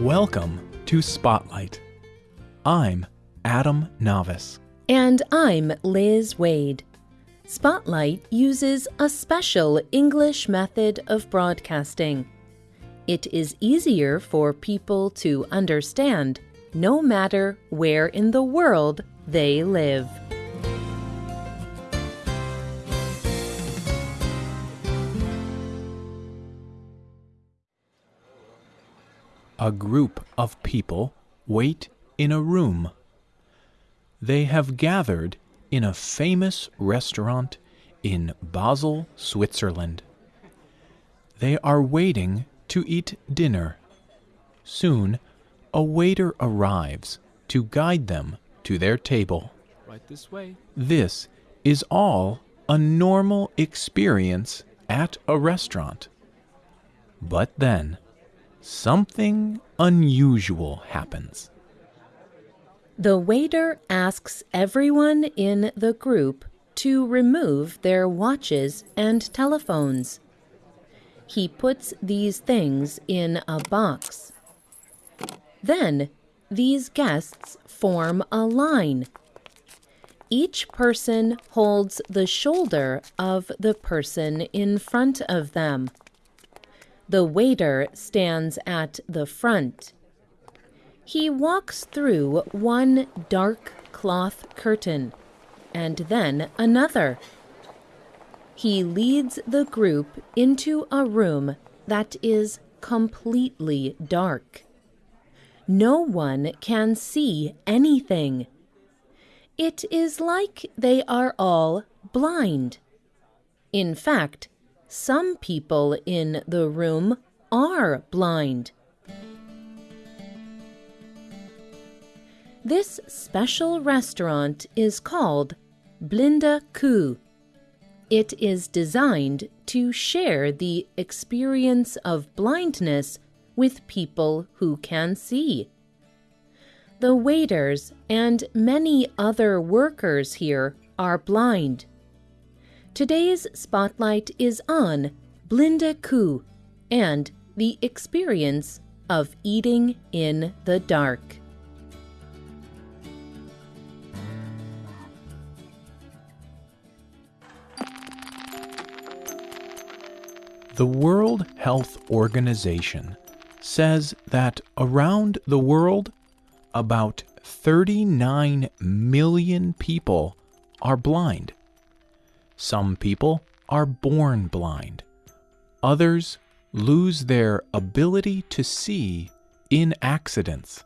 Welcome to Spotlight. I'm Adam Navis. And I'm Liz Waid. Spotlight uses a special English method of broadcasting. It is easier for people to understand no matter where in the world they live. A group of people wait in a room. They have gathered in a famous restaurant in Basel, Switzerland. They are waiting to eat dinner. Soon, a waiter arrives to guide them to their table. Right this way. This is all a normal experience at a restaurant. But then, something unusual happens. The waiter asks everyone in the group to remove their watches and telephones. He puts these things in a box. Then, these guests form a line. Each person holds the shoulder of the person in front of them. The waiter stands at the front. He walks through one dark cloth curtain and then another. He leads the group into a room that is completely dark. No one can see anything. It is like they are all blind. In fact, some people in the room are blind. This special restaurant is called Blinde Kuh. It is designed to share the experience of blindness with people who can see. The waiters and many other workers here are blind. Today's spotlight is on Blinde Kuh and the experience of eating in the dark. The World Health Organization says that around the world, about 39 million people are blind. Some people are born blind. Others lose their ability to see in accidents.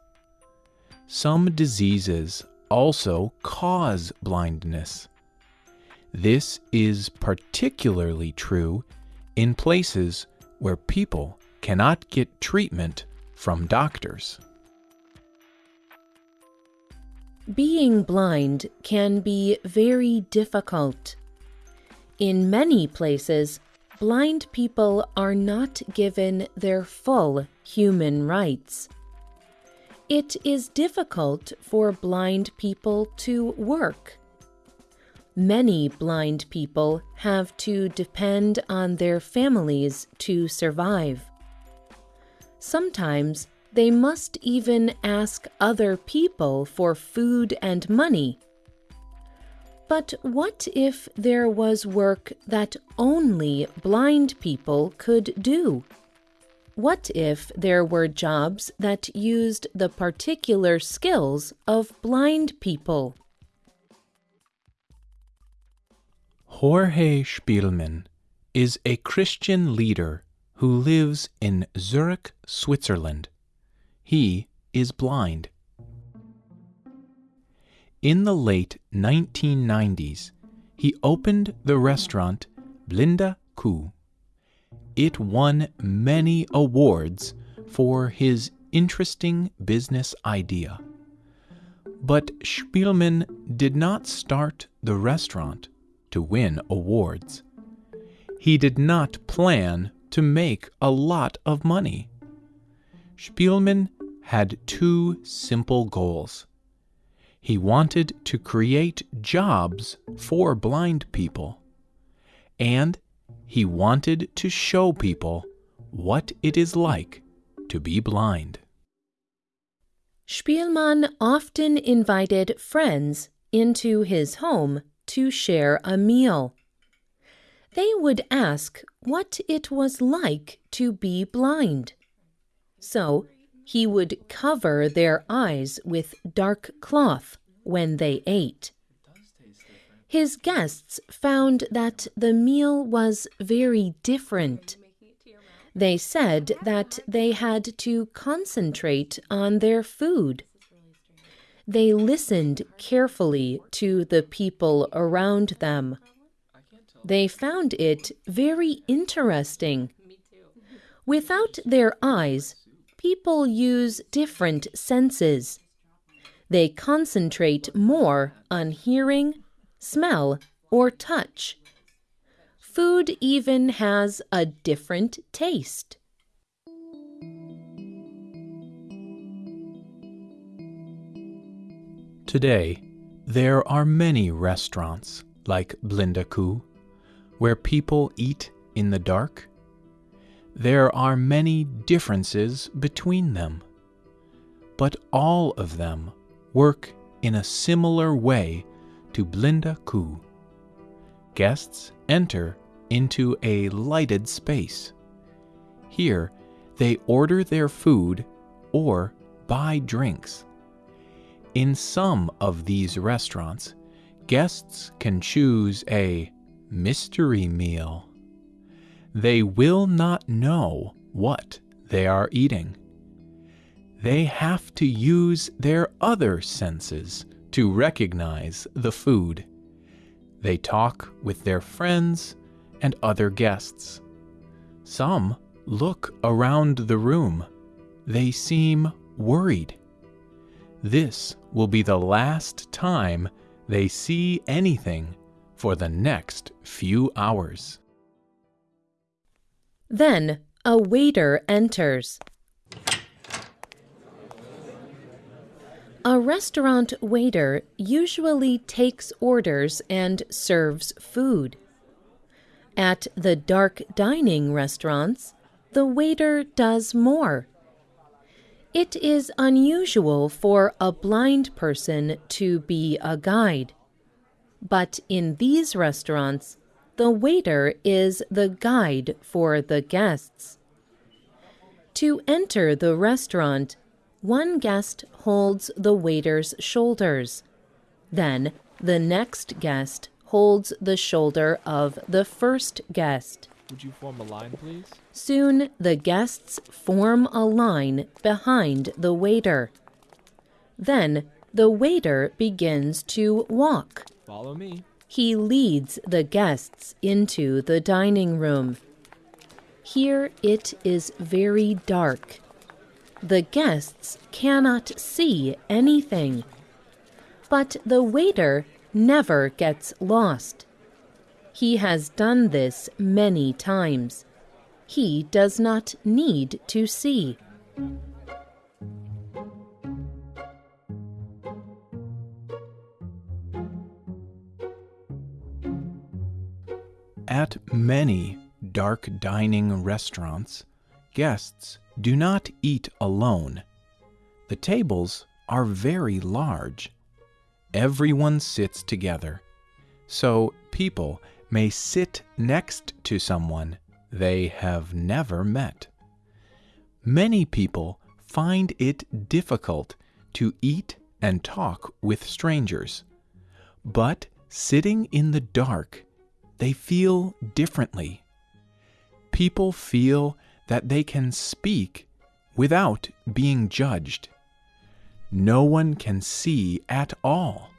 Some diseases also cause blindness. This is particularly true in places where people cannot get treatment from doctors. Being blind can be very difficult. In many places, blind people are not given their full human rights. It is difficult for blind people to work. Many blind people have to depend on their families to survive. Sometimes they must even ask other people for food and money. But what if there was work that only blind people could do? What if there were jobs that used the particular skills of blind people? Jorge Spielmann is a Christian leader who lives in Zurich, Switzerland. He is blind. In the late 1990s, he opened the restaurant Blinde Kuh. It won many awards for his interesting business idea. But Spielmann did not start the restaurant to win awards. He did not plan to make a lot of money. Spielmann had two simple goals. He wanted to create jobs for blind people, and he wanted to show people what it is like to be blind. Spielmann often invited friends into his home to share a meal. They would ask what it was like to be blind. So he would cover their eyes with dark cloth when they ate. His guests found that the meal was very different. They said that they had to concentrate on their food. They listened carefully to the people around them. They found it very interesting. Without their eyes, people use different senses. They concentrate more on hearing, smell, or touch. Food even has a different taste. Today, there are many restaurants like Blinde Kuh where people eat in the dark. There are many differences between them, but all of them work in a similar way to Blinde Kuh. Guests enter into a lighted space. Here, they order their food or buy drinks. In some of these restaurants, guests can choose a mystery meal. They will not know what they are eating. They have to use their other senses to recognize the food. They talk with their friends and other guests. Some look around the room. They seem worried. This will be the last time they see anything for the next few hours. Then a waiter enters. A restaurant waiter usually takes orders and serves food. At the dark dining restaurants, the waiter does more. It is unusual for a blind person to be a guide. But in these restaurants, the waiter is the guide for the guests. To enter the restaurant, one guest holds the waiter's shoulders. Then the next guest holds the shoulder of the first guest. Would you form a line, please? Soon the guests form a line behind the waiter. Then the waiter begins to walk. Follow me. He leads the guests into the dining room. Here it is very dark. The guests cannot see anything. But the waiter never gets lost. He has done this many times. He does not need to see. At many dark dining restaurants, guests do not eat alone. The tables are very large everyone sits together, so people may sit next to someone they have never met. Many people find it difficult to eat and talk with strangers, but sitting in the dark, they feel differently. People feel that they can speak without being judged no one can see at all.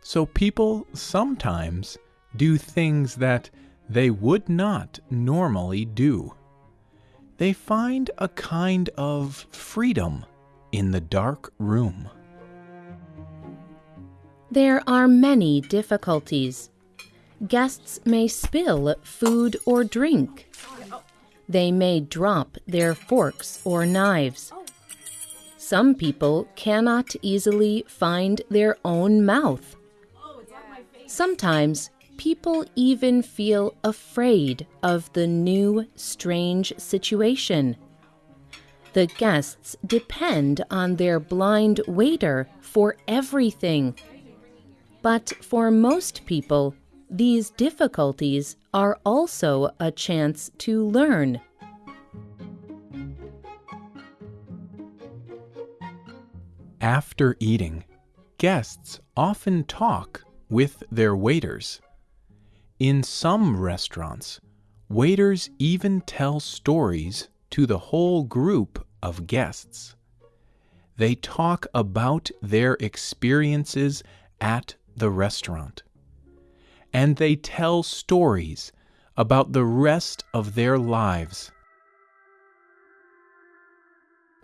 So people sometimes do things that they would not normally do. They find a kind of freedom in the dark room. There are many difficulties. Guests may spill food or drink. They may drop their forks or knives. Some people cannot easily find their own mouth. Sometimes people even feel afraid of the new, strange situation. The guests depend on their blind waiter for everything. But for most people, these difficulties are also a chance to learn. After eating, guests often talk with their waiters. In some restaurants, waiters even tell stories to the whole group of guests. They talk about their experiences at the restaurant. And they tell stories about the rest of their lives.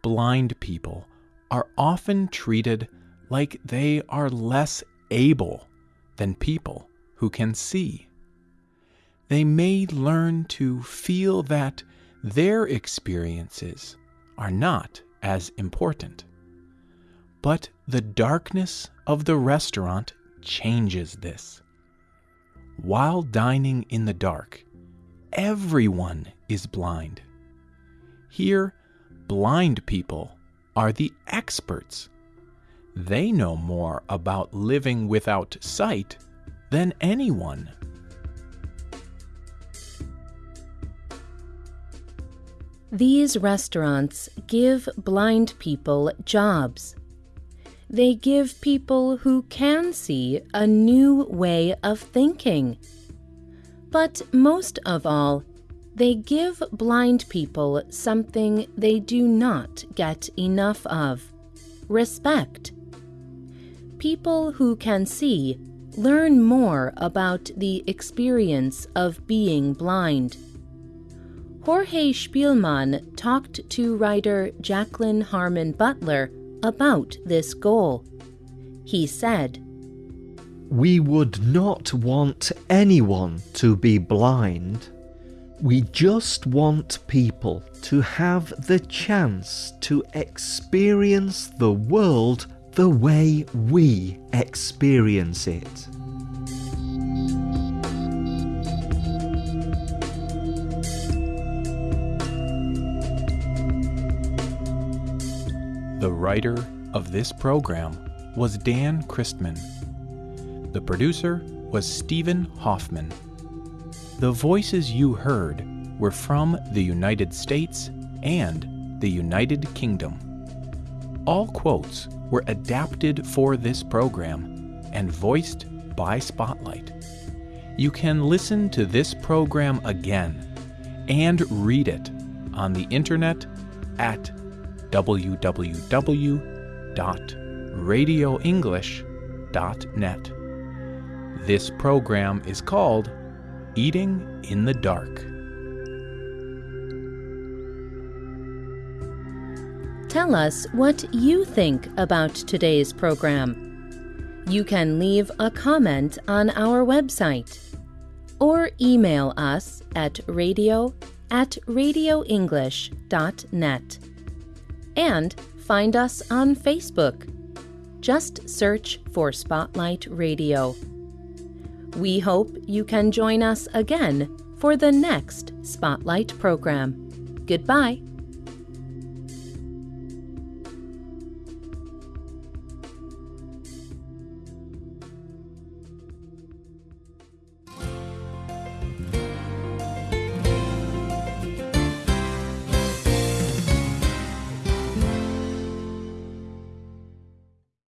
Blind people are often treated like they are less able than people who can see. They may learn to feel that their experiences are not as important. But the darkness of the restaurant changes this. While dining in the dark, everyone is blind. Here, blind people are the experts. They know more about living without sight than anyone. These restaurants give blind people jobs. They give people who can see a new way of thinking. But most of all, they give blind people something they do not get enough of respect. People who can see learn more about the experience of being blind. Jorge Spielmann talked to writer Jacqueline Harmon Butler about this goal. He said, We would not want anyone to be blind. We just want people to have the chance to experience the world the way we experience it. The writer of this program was Dan Christman. The producer was Stephen Hoffman. The voices you heard were from the United States and the United Kingdom. All quotes were adapted for this program and voiced by Spotlight. You can listen to this program again and read it on the internet at www.radioenglish.net. This program is called Eating in the Dark. Tell us what you think about today's program. You can leave a comment on our website or email us at radio at radioenglish.net and find us on Facebook. Just search for Spotlight Radio. We hope you can join us again for the next Spotlight program. Goodbye.